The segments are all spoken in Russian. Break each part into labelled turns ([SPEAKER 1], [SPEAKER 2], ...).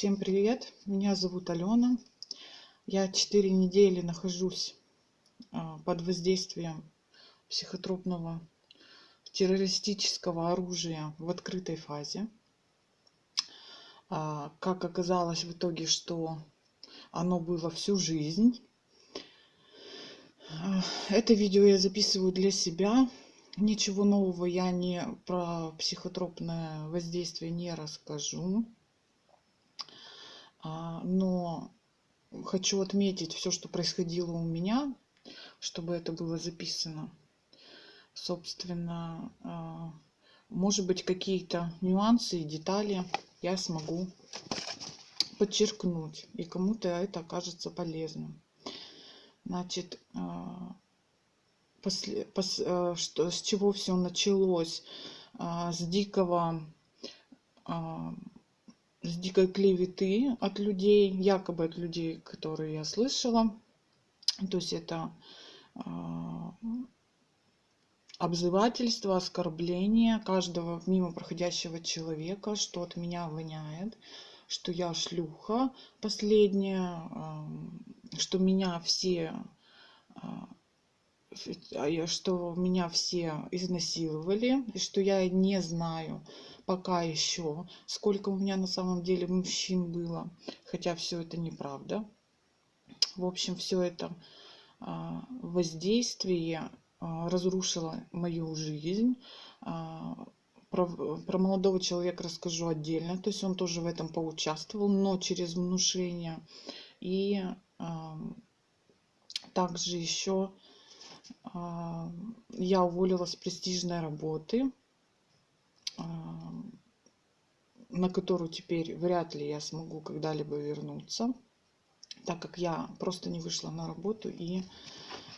[SPEAKER 1] Всем привет! Меня зовут Алена. Я четыре недели нахожусь а, под воздействием психотропного террористического оружия в открытой фазе. А, как оказалось в итоге, что оно было всю жизнь. А, это видео я записываю для себя. Ничего нового я не про психотропное воздействие не расскажу. А, но хочу отметить все, что происходило у меня, чтобы это было записано. Собственно, а, может быть, какие-то нюансы и детали я смогу подчеркнуть, и кому-то это окажется полезным. Значит, а, после, пос, что, с чего все началось? С дикого с дикой клеветы от людей, якобы от людей, которые я слышала. То есть это э, обзывательство, оскорбление каждого мимо проходящего человека, что от меня воняет, что я шлюха последняя, э, что меня все э, что меня все изнасиловали, и что я не знаю, пока еще, сколько у меня на самом деле мужчин было, хотя все это неправда. В общем, все это а, воздействие а, разрушило мою жизнь. А, про, про молодого человека расскажу отдельно, то есть он тоже в этом поучаствовал, но через внушение. И также еще я уволилась с престижной работы на которую теперь вряд ли я смогу когда-либо вернуться, так как я просто не вышла на работу и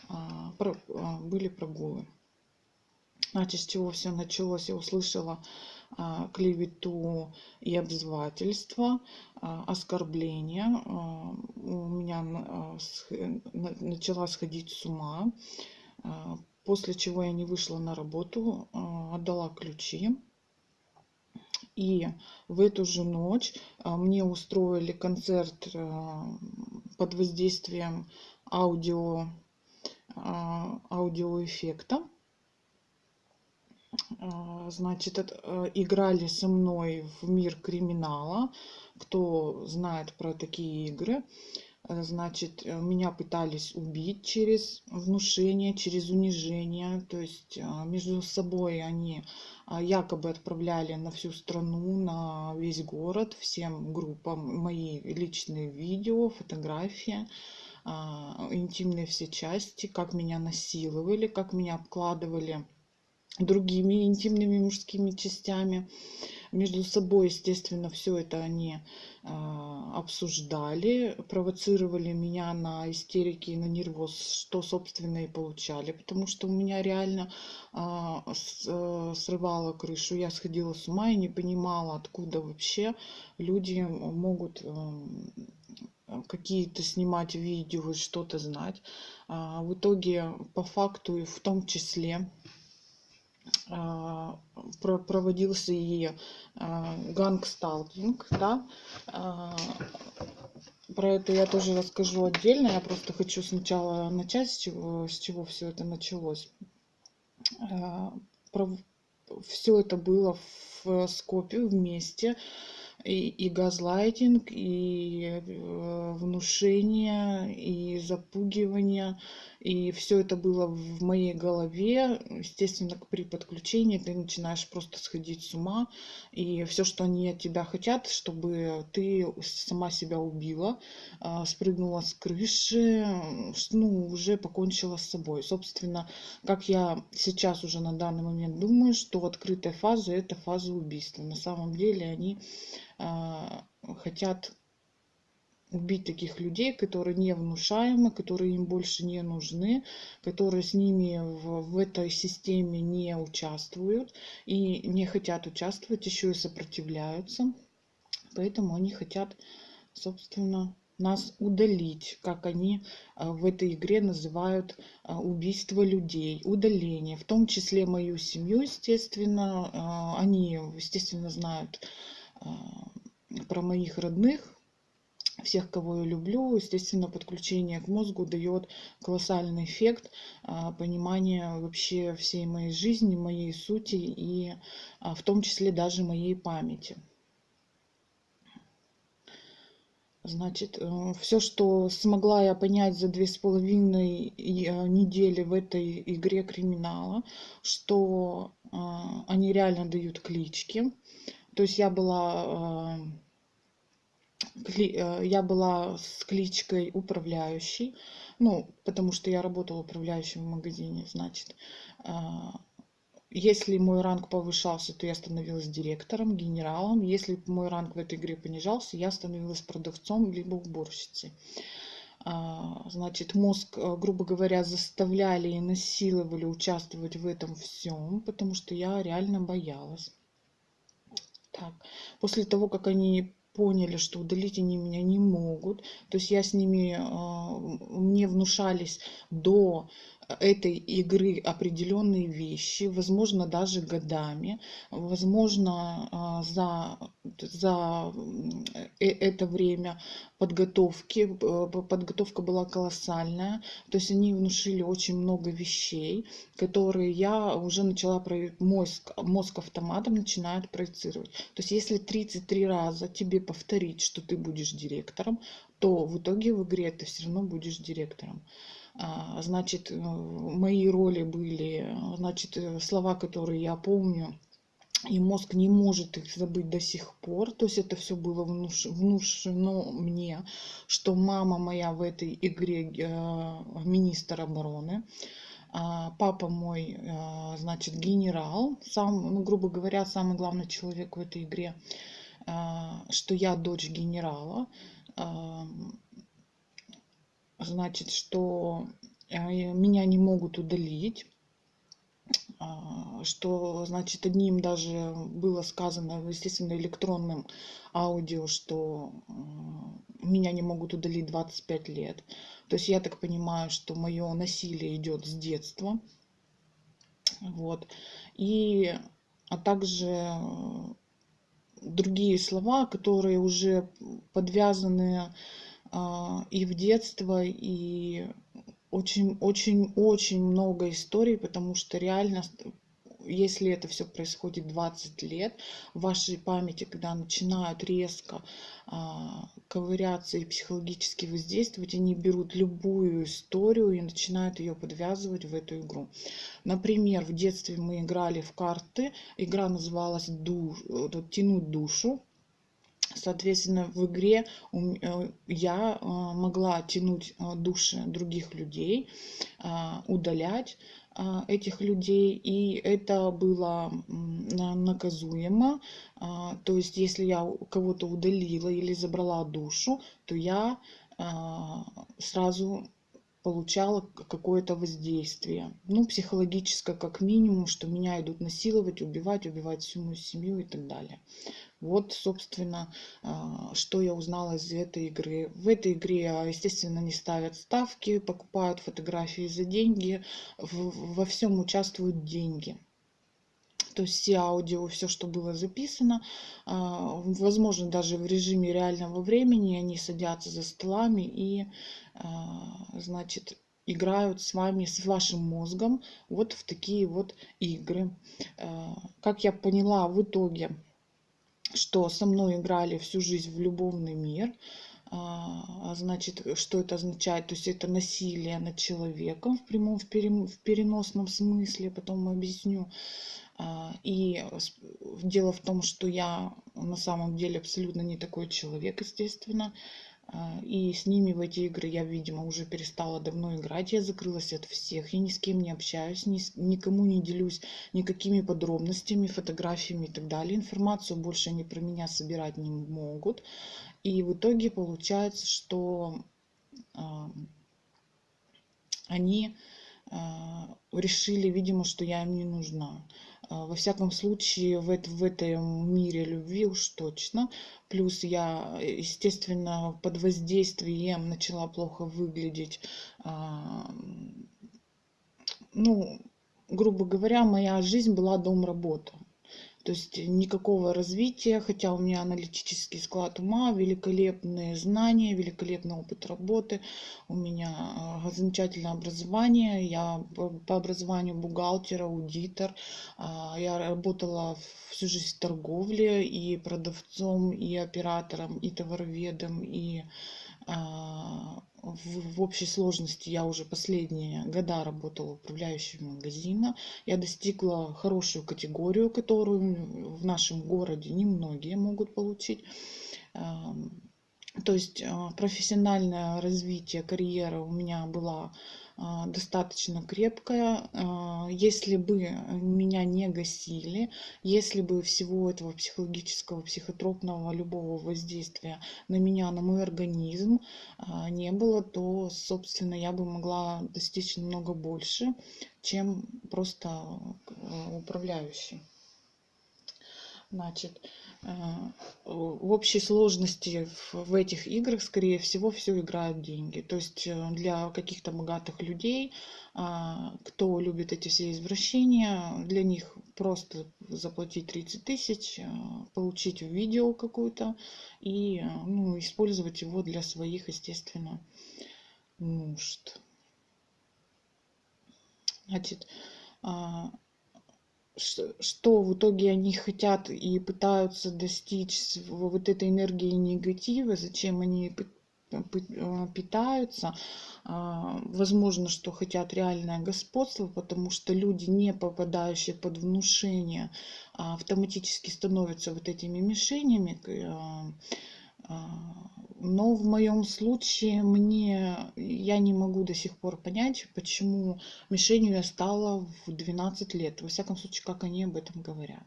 [SPEAKER 1] а, а, были прогулы. Значит, с чего все началось? Я услышала а, клевету и обзывательство, оскорбления. У меня начала сходить с ума, после чего я не вышла на работу, отдала ключи и в эту же ночь а, мне устроили концерт а, под воздействием аудио, а, аудиоэффекта. Значит, играли со мной в мир криминала. Кто знает про такие игры, значит, меня пытались убить через внушение, через унижение. То есть между собой они якобы отправляли на всю страну, на весь город, всем группам мои личные видео, фотографии, интимные все части, как меня насиловали, как меня обкладывали другими интимными мужскими частями между собой, естественно, все это они э, обсуждали, провоцировали меня на истерики и на нервоз, что, собственно, и получали, потому что у меня реально э, с, срывало крышу, я сходила с ума и не понимала, откуда вообще люди могут э, какие-то снимать видео и что-то знать. В итоге, по факту, в том числе, а, проводился и а, гангсталкинг, да, а, про это я тоже расскажу отдельно. Я просто хочу сначала начать, с чего, с чего все это началось. Все это было в скопе вместе и, и газлайтинг, и э, внушение, и запугивание. И все это было в моей голове. Естественно, при подключении ты начинаешь просто сходить с ума. И все, что они от тебя хотят, чтобы ты сама себя убила, э, спрыгнула с крыши, ну, уже покончила с собой. Собственно, как я сейчас уже на данный момент думаю, что открытая фаза – это фаза убийства. На самом деле они а, хотят убить таких людей, которые не внушаемы, которые им больше не нужны, которые с ними в, в этой системе не участвуют и не хотят участвовать, еще и сопротивляются. Поэтому они хотят, собственно, нас удалить, как они а, в этой игре называют а, убийство людей, удаление, в том числе мою семью, естественно, они, естественно, знают про моих родных, всех, кого я люблю. Естественно, подключение к мозгу дает колоссальный эффект а, понимания вообще всей моей жизни, моей сути и а, в том числе даже моей памяти. Значит, э, все, что смогла я понять за две с половиной э, недели в этой игре криминала, что а, они реально дают клички. То есть я была я была с кличкой управляющий, ну, потому что я работала управляющим в магазине, значит. А, если мой ранг повышался, то я становилась директором, генералом. Если мой ранг в этой игре понижался, я становилась продавцом либо уборщицей. А, значит, мозг, э, грубо говоря, заставляли и насиловали участвовать в этом всем, потому что я реально боялась. Так, после того, как они поняли, что удалить они меня не могут. То есть я с ними, а, мне внушались до этой игры определенные вещи, возможно, даже годами, возможно, а, за, за э, это время подготовки, подготовка была колоссальная, то есть они внушили очень много вещей, которые я уже начала, мозг, мозг автоматом начинает проецировать. То есть если 33 раза тебе повторить, что ты будешь директором, то в итоге в игре ты все равно будешь директором. А, значит, э, мои роли были, значит, э, слова, которые я помню, и мозг не может их забыть до сих пор. То есть это все было внуш... внушено мне, что мама моя в этой игре э, министр обороны. А папа мой, э, значит, генерал, сам, ну, грубо говоря, самый главный человек в этой игре, э, что я дочь генерала. Значит, что э, меня не могут удалить, а, что, значит, одним даже было сказано, естественно, электронным аудио, что э, меня не могут удалить 25 лет. То есть я так понимаю, что мое насилие идет с детства. Вот. И, а также другие слова, которые уже подвязаны и в детство, и очень-очень-очень много историй, потому что реально если это все происходит 20 лет, в вашей памяти, когда начинают резко а, ковыряться и психологически воздействовать, они берут любую историю и начинают ее подвязывать в эту игру. Например, в детстве мы играли в карты, игра называлась душ, «Тянуть душу», Соответственно, в игре э, я э, могла тянуть э, души других людей, удалять этих людей, и это было наказуемо. То есть, если я кого-то удалила или забрала душу, то я сразу получала какое-то воздействие. Ну, психологическое как минимум, что меня идут насиловать, убивать, убивать всю мою семью и так далее. Вот, собственно, а, что я узнала из этой игры. В этой игре, а, естественно, не ставят ставки, покупают фотографии за деньги, во всем участвуют деньги. То есть все аудио, все, что было записано, а, возможно, даже в режиме реального времени, они садятся за столами и, значит, играют с вами, с вашим мозгом вот в такие вот игры. Как я поняла в итоге, что со мной играли всю жизнь в любовный мир. А, а значит, что это означает? То есть это насилие над человеком в прямом, в, переносном смысле, потом объясню. А, и дело в том, что я на самом деле абсолютно не такой человек, естественно. А, и с ними в эти игры я, видимо, уже перестала давно играть. Я закрылась от всех. Я ни с кем не общаюсь, ни с, никому не делюсь никакими подробностями, фотографиями и так далее. Информацию больше они про меня собирать не могут. И в итоге получается, что э, они э, решили, видимо, что я им не нужна. А, во всяком случае, в, это, в этом мире любви уж точно. Плюс я, естественно, под воздействием начала плохо выглядеть. А, ну, грубо говоря, моя жизнь была дом-работа. То есть никакого развития, хотя у меня аналитический склад ума, великолепные знания, великолепный опыт работы, у меня а, замечательное образование, я по образованию бухгалтер, аудитор, а, я работала всю жизнь в торговле и продавцом, и оператором, и товароведом, и в, в общей сложности я уже последние года работала управляющим магазина. Я достигла хорошую категорию, которую в нашем городе немногие могут получить. То есть а, профессиональное развитие карьеры у меня была а, достаточно крепкая. А, если бы меня не гасили, если бы всего этого психологического, психотропного, любого воздействия на меня, на мой организм а, не было, то, собственно, я бы могла достичь намного больше, чем просто управляющий. Значит, в общей сложности в этих играх, скорее всего, все играют деньги. То есть э, для каких-то богатых людей, а, кто любит эти все извращения, для них просто заплатить 30 тысяч, э, получить видео какую-то и э, ну, использовать его для своих, естественно, нужд. Значит, а, что в итоге они хотят и пытаются достичь вот этой энергии негатива, зачем они а, питаются. А, возможно, что хотят реальное господство, потому что люди, не попадающие под внушение, а, автоматически становятся вот этими мишенями но в моем случае мне я не могу до сих пор понять, почему мишенью я стала в 12 лет. Во всяком случае, как они об этом говорят.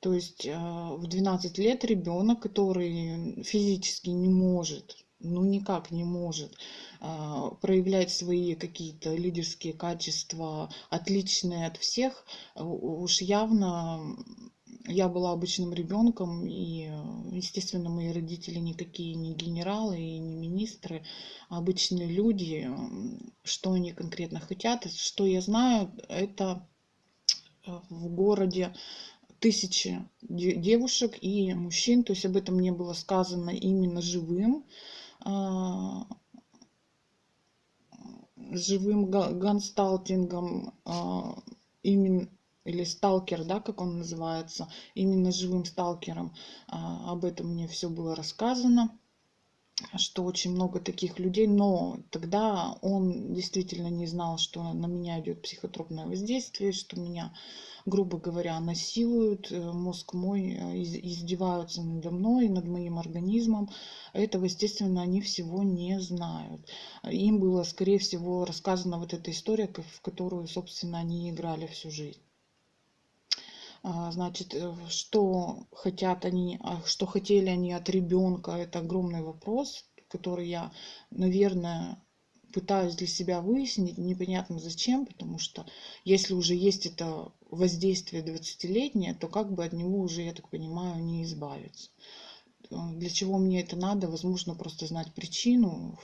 [SPEAKER 1] То есть э, в 12 лет ребенок, который физически не может, ну никак не может э, проявлять свои какие-то лидерские качества, отличные от всех, уж явно я была обычным ребенком, и, естественно, мои родители никакие не генералы и не министры, а обычные люди. Что они конкретно хотят, что я знаю, это э, в городе тысячи девушек и мужчин, то есть об этом не было сказано именно живым, а, живым гансталтингом, а, именно или сталкер, да, как он называется, именно живым сталкером. А, об этом мне все было рассказано что очень много таких людей, но тогда он действительно не знал, что на меня идет психотропное воздействие, что меня, грубо говоря, насилуют, э, мозг мой э, издеваются надо мной, над моим организмом. Этого, естественно, они всего не знают. Им было, скорее всего, рассказана вот эта история, в которую, собственно, они играли всю жизнь. А, значит, э, что хотят они, а, что хотели они от ребенка, это огромный вопрос, который я, наверное, пытаюсь для себя выяснить, непонятно зачем, потому что если уже есть это воздействие 20-летнее, то как бы от него уже, я так понимаю, не избавиться. Э, для чего мне это надо? Возможно, просто знать причину,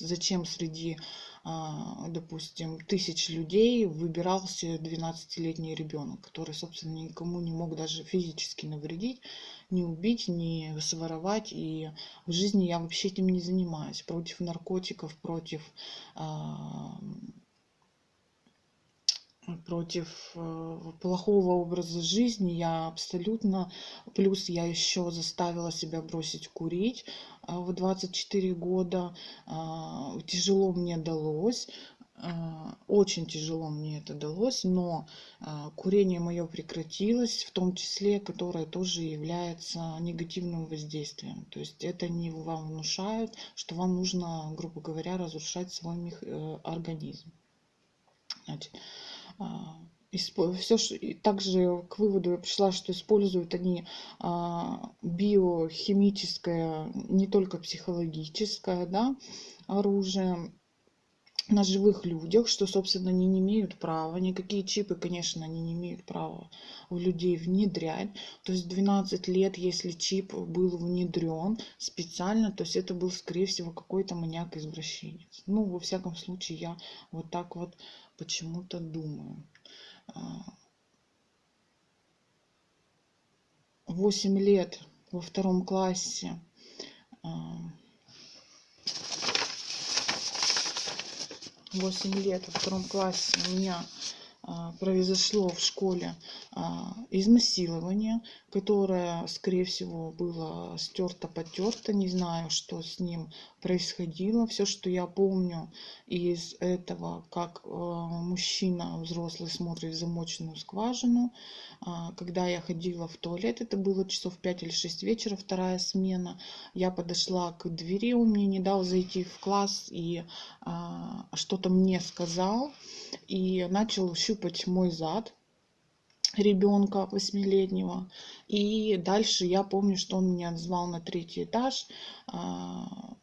[SPEAKER 1] зачем среди а, допустим, тысяч людей выбирался 12-летний ребенок, который, собственно, никому не мог даже физически навредить, не убить, не своровать. И в жизни я вообще этим не занимаюсь. Против наркотиков, против а, против э, плохого образа жизни я абсолютно плюс я еще заставила себя бросить курить а, в 24 года а, тяжело мне далось очень тяжело мне это далось, но курение мое прекратилось, в том числе, которое тоже является негативным воздействием. То есть это не вам внушают, что вам нужно, грубо говоря, разрушать свой э, организм. Значит, все, также к выводу я пришла, что используют они а, биохимическое, не только психологическое да, оружие на живых людях, что, собственно, они не имеют права, никакие чипы, конечно, они не имеют права в людей внедрять. То есть 12 лет, если чип был внедрен специально, то есть это был, скорее всего, какой-то маньяк-извращенец. Ну, во всяком случае, я вот так вот почему-то думаю. А, 8 лет во втором классе восемь лет во втором классе у меня а, произошло в школе а, изнасилование, которое, скорее всего, было стерто, потерто. Не знаю, что с ним происходило. Все, что я помню из этого, как а, мужчина взрослый смотрит в замоченную скважину. Когда я ходила в туалет, это было часов 5 или 6 вечера, вторая смена. Я подошла к двери, он мне не дал зайти в класс и что-то мне сказал. И начал щупать щупать мой зад ребенка восьмилетнего. И дальше я помню, что он меня звал на третий этаж, а,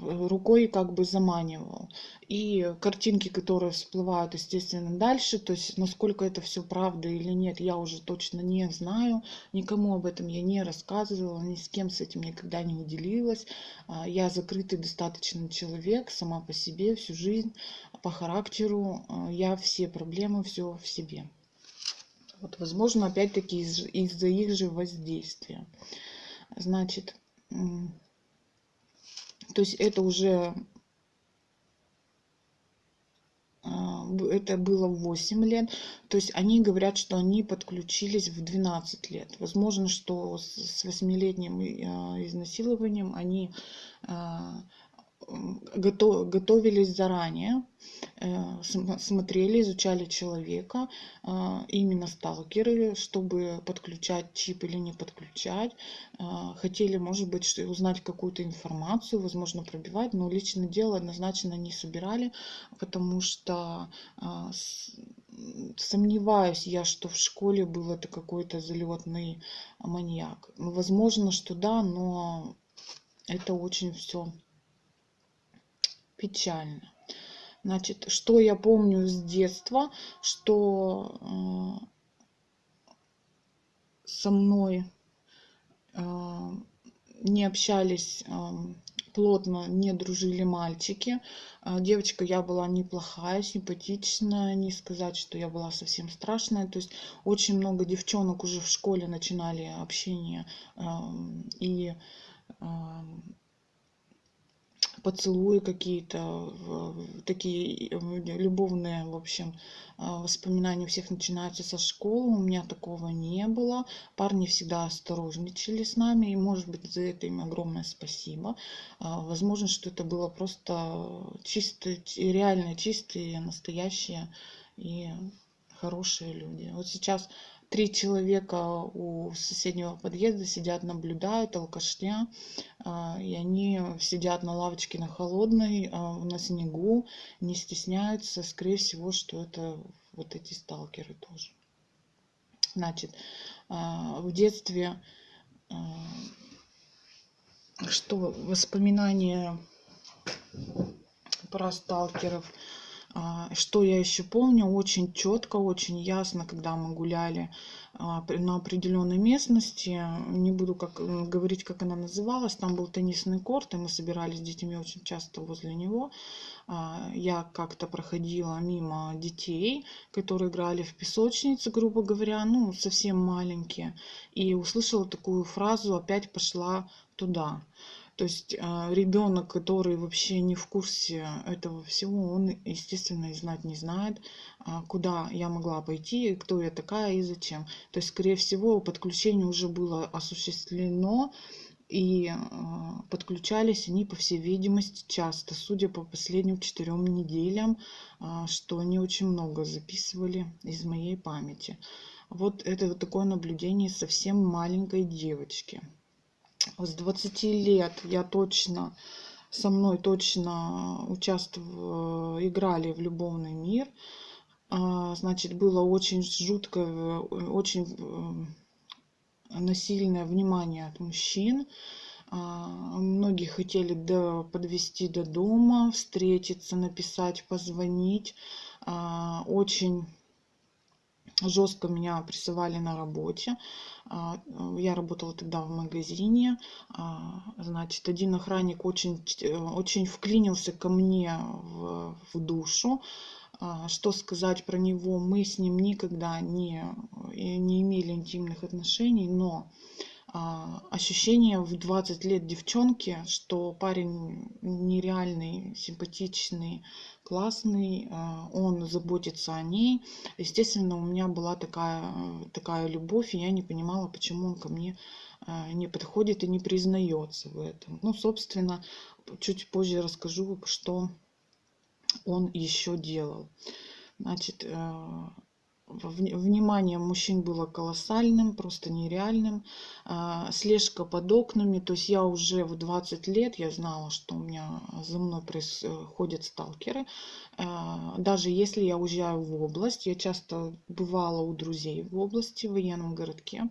[SPEAKER 1] рукой как бы заманивал. И картинки, которые всплывают, естественно, дальше, то есть насколько это все правда или нет, я уже точно не знаю. Никому об этом я не рассказывала, ни с кем с этим никогда не уделилась. А, я закрытый достаточно человек, сама по себе, всю жизнь, по характеру. А, я все проблемы, все в себе. Вот, возможно, опять-таки из- из-за их же воздействия. Значит, то есть это уже а, это было 8 лет. То есть они говорят, что они подключились в 12 лет. Возможно, что с 8-летним а, изнасилованием они а, готовились заранее, э, смотрели, изучали человека, а, именно сталкеры, чтобы подключать чип или не подключать. А, хотели, может быть, узнать какую-то информацию, возможно, пробивать, но личное дело однозначно не собирали, потому что сомневаюсь я, что в школе был это какой-то залетный маньяк. Возможно, что да, но это очень все печально. Значит, что я помню с детства, что э, со мной э, не общались э, плотно, не дружили мальчики. Девочка я была неплохая, симпатичная, не сказать, что я была совсем страшная. То есть очень много девчонок уже в школе начинали общение и поцелуи какие-то, такие любовные, в общем, а, воспоминания у всех начинаются со школы. У меня такого не было. Парни всегда осторожничали с нами, и, может быть, за это им огромное спасибо. А, возможно, что это было просто чисто, реально чистые, настоящие и хорошие люди. Вот сейчас три человека у соседнего подъезда сидят, наблюдают алкашня, а, и они сидят на лавочке на холодной, а, на снегу, не стесняются, скорее всего, что это вот эти сталкеры тоже. Значит, а, в детстве что воспоминания про сталкеров – что я еще помню очень четко, очень ясно, когда мы гуляли а, на определенной местности. Не буду как, говорить, как она называлась. Там был теннисный корт, и мы собирались с детьми очень часто возле него. А, я как-то проходила мимо детей, которые играли в песочнице, грубо говоря, ну, совсем маленькие. И услышала такую фразу «опять пошла туда». То есть а, ребенок, который вообще не в курсе этого всего, он, естественно, и знать не знает, а, куда я могла пойти, кто я такая и зачем. То есть, скорее всего, подключение уже было осуществлено, и а, подключались они, по всей видимости, часто, судя по последним четырем неделям, что они очень много записывали из моей памяти. Вот это вот такое наблюдение совсем маленькой девочки с 20 лет я точно, со мной точно участвовали, играли в любовный мир. А, значит, было очень жуткое, очень э, насильное внимание от мужчин. А, многие хотели до, подвести до дома, встретиться, написать, позвонить. А, очень жестко меня прессовали на работе. А, я работала тогда в магазине. А, значит, один охранник очень, очень вклинился ко мне в, в душу. А, что сказать про него? Мы с ним никогда не, не имели интимных отношений, но ощущение в 20 лет девчонки, что парень нереальный, симпатичный, классный, а, он заботится о ней. Естественно, у меня была такая, такая любовь, и я не понимала, почему он ко мне а, не подходит и не признается в этом. Ну, собственно, чуть позже расскажу, что он еще делал. Значит, внимание мужчин было колоссальным, просто нереальным. А, слежка под окнами, то есть я уже в 20 лет, я знала, что у меня за мной происходят сталкеры. А, даже если я уезжаю в область, я часто бывала у друзей в области, в военном городке.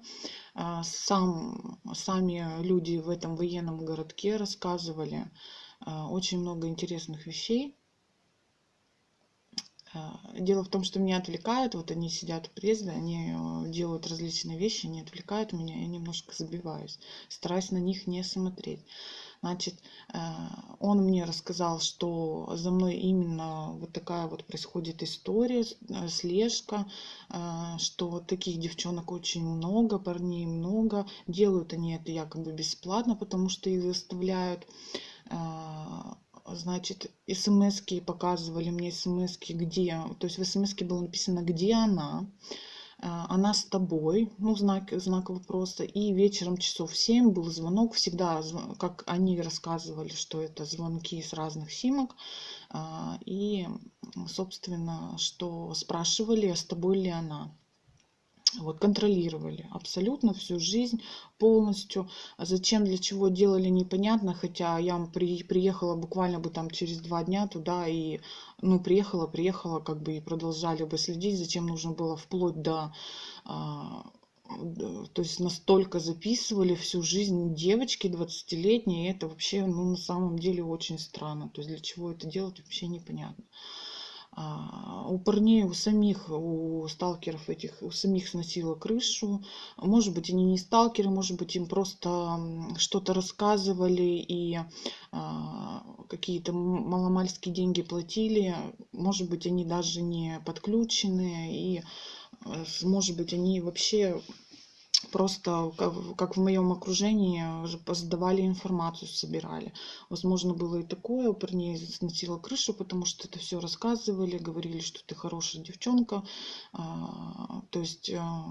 [SPEAKER 1] А, сам, сами люди в этом военном городке рассказывали очень много интересных вещей дело в том, что меня отвлекают, вот они сидят в презе, они э, делают различные вещи, они отвлекают меня, я немножко забиваюсь, стараюсь на них не смотреть. Значит, э, он мне рассказал, что за мной именно вот такая вот происходит история, э, слежка, что таких девчонок очень много, парней много, делают они это якобы бесплатно, потому что их заставляют значит, смс показывали мне смс где, то есть в смс было написано, где она, а, она с тобой, ну, знак, знак вопроса. И вечером часов в 7 был звонок, всегда, как они рассказывали, что это звонки с разных симок. А, и, собственно, что спрашивали, с тобой ли она вот, контролировали абсолютно всю жизнь полностью. А зачем, для чего делали, непонятно, хотя я при, приехала буквально бы там через два дня туда и, ну, приехала, приехала, как бы и продолжали бы следить, зачем нужно было вплоть до а, то есть настолько записывали всю жизнь девочки 20-летние, это вообще, ну, на самом деле очень странно. То есть для чего это делать, вообще непонятно. А, у парней, у самих, у сталкеров этих, у самих сносило крышу. Может быть, они не сталкеры, может быть, им просто что-то рассказывали и а, какие-то маломальские деньги платили. Может быть, они даже не подключены и э, может быть, они вообще просто как в моем окружении сдавали информацию, собирали. Возможно, было и такое, у парней сносила крышу, потому что это все рассказывали, говорили, что ты хорошая девчонка, а, то есть, а,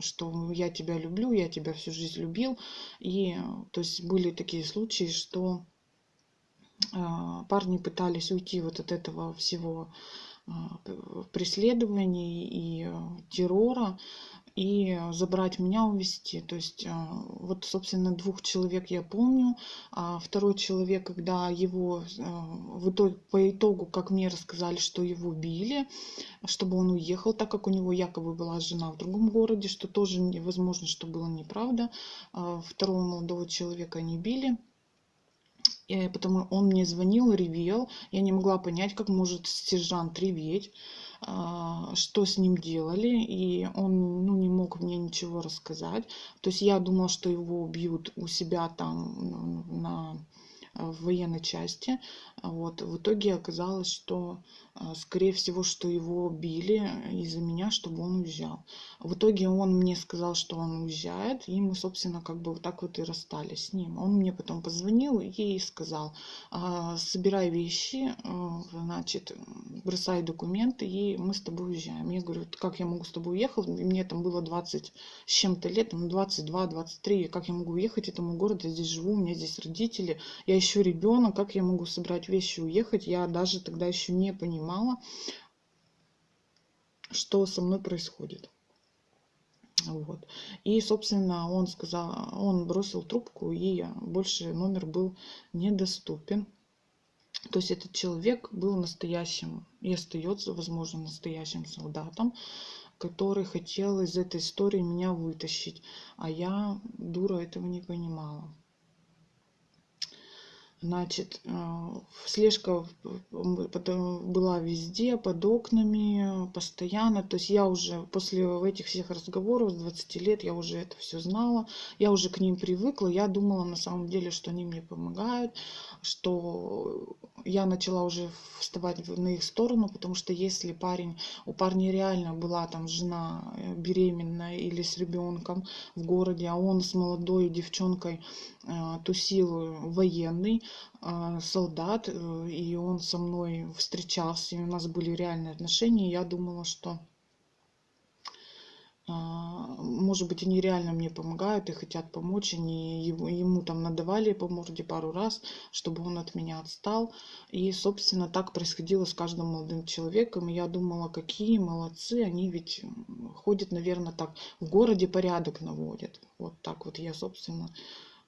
[SPEAKER 1] что я тебя люблю, я тебя всю жизнь любил. И, то есть, были такие случаи, что а, парни пытались уйти вот от этого всего преследований и террора, и забрать меня, увезти. То есть а, вот, собственно, двух человек я помню. А второй человек, когда его а, в итоге, по итогу, как мне рассказали, что его били, чтобы он уехал, так как у него якобы была жена в другом городе, что тоже невозможно, что было неправда. А второго молодого человека не били. Потому он мне звонил, ревел. Я не могла понять, как может сержант реветь. А, что с ним делали, и он ну, не мог мне ничего рассказать. То есть я думала, что его убьют у себя там на в военной части. Вот. В итоге оказалось, что, скорее всего, что его били из-за меня, чтобы он уезжал. В итоге он мне сказал, что он уезжает, и мы, собственно, как бы вот так вот и расстались с ним. Он мне потом позвонил и сказал, «А, собирай вещи, а, значит, бросай документы, и мы с тобой уезжаем. Я говорю, как я могу с тобой уехать? Мне там было 20 с чем-то лет, 22-23, как я могу уехать этому городу, я здесь живу, у меня здесь родители, я еще ребенок, как я могу собрать вещи и уехать? Я даже тогда еще не понимала, что со мной происходит. Вот. И, собственно, он сказал, он бросил трубку, и больше номер был недоступен. То есть этот человек был настоящим и остается, возможно, настоящим солдатом, который хотел из этой истории меня вытащить. А я, дура, этого не понимала. Значит, э, слежка потом была везде, под окнами, постоянно. То есть я уже после этих всех разговоров с 20 лет, я уже это все знала. Я уже к ним привыкла. Я думала на самом деле, что они мне помогают, что я начала уже вставать на их сторону, потому что если парень, у парня реально была там жена э, беременная или с ребенком в городе, а он с молодой девчонкой э, тусил военный, солдат, э, и он со мной встречался, и у нас были реальные отношения. Я думала, что а, может быть, они реально мне помогают и хотят помочь. Они ему там надавали по морде пару раз, чтобы он от меня отстал. И, собственно, так происходило с каждым молодым человеком. И я думала, какие молодцы, они ведь ходят, наверное, так, в городе порядок наводят. Вот так вот я, собственно,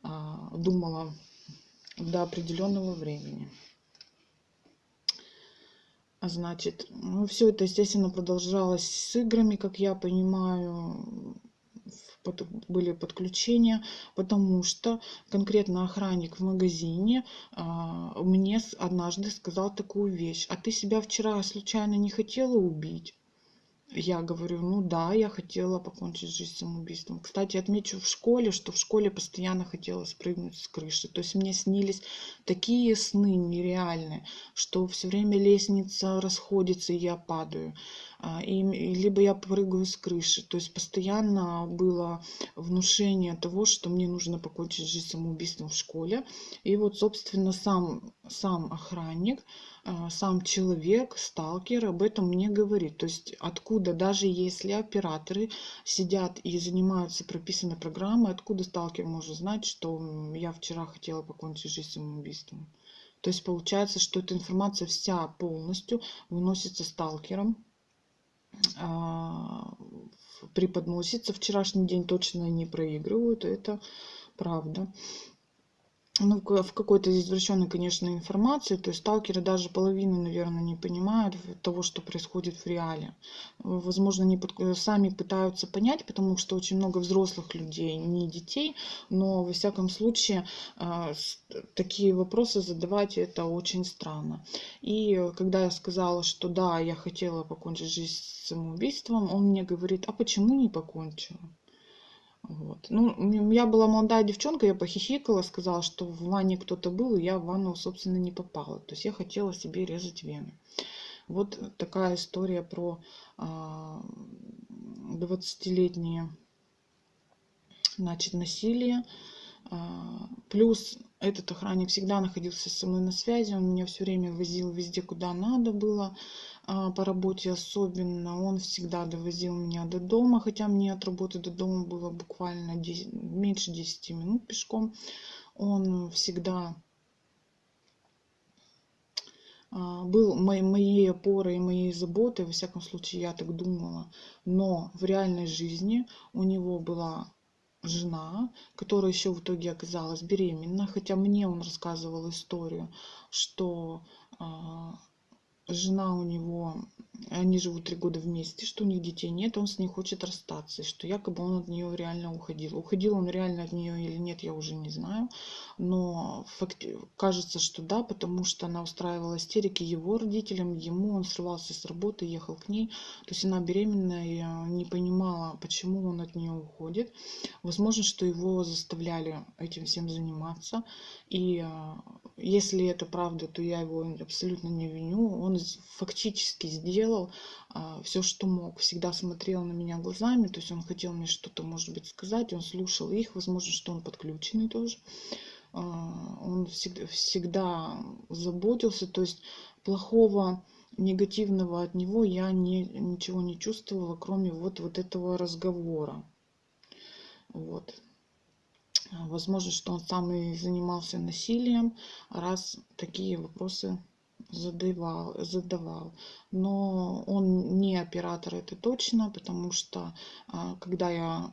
[SPEAKER 1] а, думала до определенного времени. А значит, ну, все это, естественно, продолжалось с играми, как я понимаю, были подключения, потому что конкретно охранник в магазине а, мне однажды сказал такую вещь. А ты себя вчера случайно не хотела убить? Я говорю, ну да, я хотела покончить жизнь самоубийством. Кстати, отмечу в школе, что в школе постоянно хотела спрыгнуть с крыши. То есть мне снились такие сны нереальные, что все время лестница расходится, и я падаю. А, и, либо я прыгаю с крыши. То есть постоянно было внушение того, что мне нужно покончить жизнь самоубийством в школе. И вот, собственно, сам, сам охранник а, сам человек, сталкер об этом мне говорит. То есть откуда, даже если операторы сидят и занимаются прописанной программой, откуда сталкер может знать, что я вчера хотела покончить жизнь самоубийством. То есть получается, что эта информация вся полностью выносится сталкером, преподносится. Вчерашний день точно не проигрывают, это правда ну, в какой-то извращенной, конечно, информации. То есть сталкеры даже половины, наверное, не понимают того, что происходит в реале. Возможно, они под... сами пытаются понять, потому что очень много взрослых людей, не детей, но, во всяком случае, а, такие вопросы задавать это очень странно. И когда я сказала, что да, я хотела покончить жизнь самоубийством, он мне говорит, а почему не покончила? Вот. Ну, я была молодая девчонка, я похихикала, сказала, что в ванне кто-то был, и я в ванну, собственно, не попала. То есть я хотела себе резать вены. Вот такая история про 20-летнее а, значит, насилие. А, плюс этот охранник всегда находился со мной на связи, он меня все время возил везде, куда надо было. А, по работе особенно, он всегда довозил меня до дома, хотя мне от работы до дома было буквально 10, меньше 10 минут пешком. Он всегда а, был моей, моей опорой и моей заботой, во всяком случае, я так думала. Но в реальной жизни у него была жена, которая еще в итоге оказалась беременна, хотя мне он рассказывал историю, что а, жена у него, они живут три года вместе, что у них детей нет, он с ней хочет расстаться, что якобы он от нее реально уходил. Уходил он реально от нее или нет, я уже не знаю, но факт, кажется, что да, потому что она устраивала истерики его родителям, ему он срывался с работы, ехал к ней, то есть она беременная э, не понимала, почему он от нее уходит. Возможно, что его заставляли этим всем заниматься, и э, если это правда, то я его абсолютно не виню. Он фактически сделал а, все, что мог. Всегда смотрел на меня глазами, то есть он хотел мне что-то, может быть, сказать, он слушал их, возможно, что он подключенный тоже. А, он всегда, всегда заботился, то есть плохого негативного от него я не, ничего не чувствовала, кроме вот, вот этого разговора. Вот. Возможно, что он сам и занимался насилием, раз такие вопросы задавал, задавал. Но он не оператор, это точно, потому что а, когда я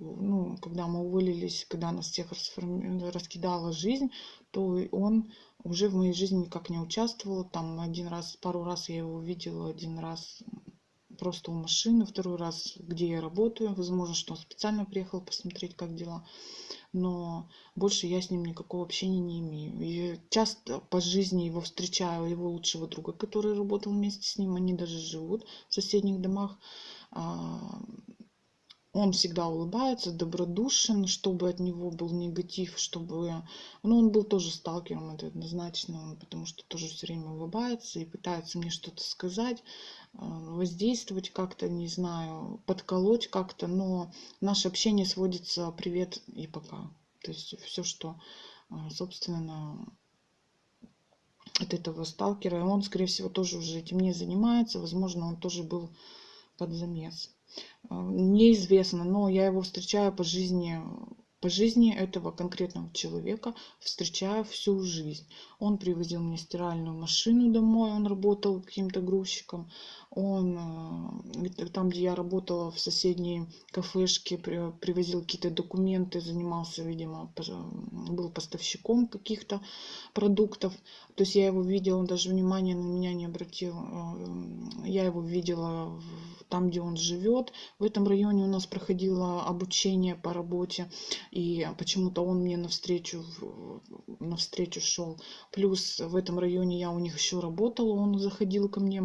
[SPEAKER 1] ну, когда мы уволились, когда нас всех раскидала жизнь, то он уже в моей жизни никак не участвовал. Там один раз, пару раз я его видела, один раз просто у машины, второй раз, где я работаю. Возможно, что он специально приехал посмотреть, как дела. Но больше я с ним никакого общения не имею. И часто по жизни его встречаю, его лучшего друга, который работал вместе с ним, они даже живут в соседних домах. А, он всегда улыбается, добродушен, чтобы от него был негатив, чтобы... Ну, он был тоже сталкером, это однозначно, потому что тоже все время улыбается и пытается мне что-то сказать, воздействовать как-то, не знаю, подколоть как-то, но наше общение сводится привет и пока. То есть все, что, а, собственно, от этого сталкера, он, скорее всего, тоже уже этим не занимается, возможно, он тоже был под замес. А, неизвестно, но я его встречаю по жизни по жизни этого конкретного человека встречаю всю жизнь. Он привозил мне стиральную машину домой, он работал каким-то грузчиком. Он э, там, где я работала в соседней кафешке, привозил какие-то документы, занимался, видимо, был поставщиком каких-то продуктов. То есть я его видела, он даже внимания на меня не обратил. Э, я его видела там, где он живет. В этом районе у нас проходило обучение по работе. И почему-то он мне навстречу, навстречу шел. Плюс в этом районе я у них еще работала, он заходил ко мне.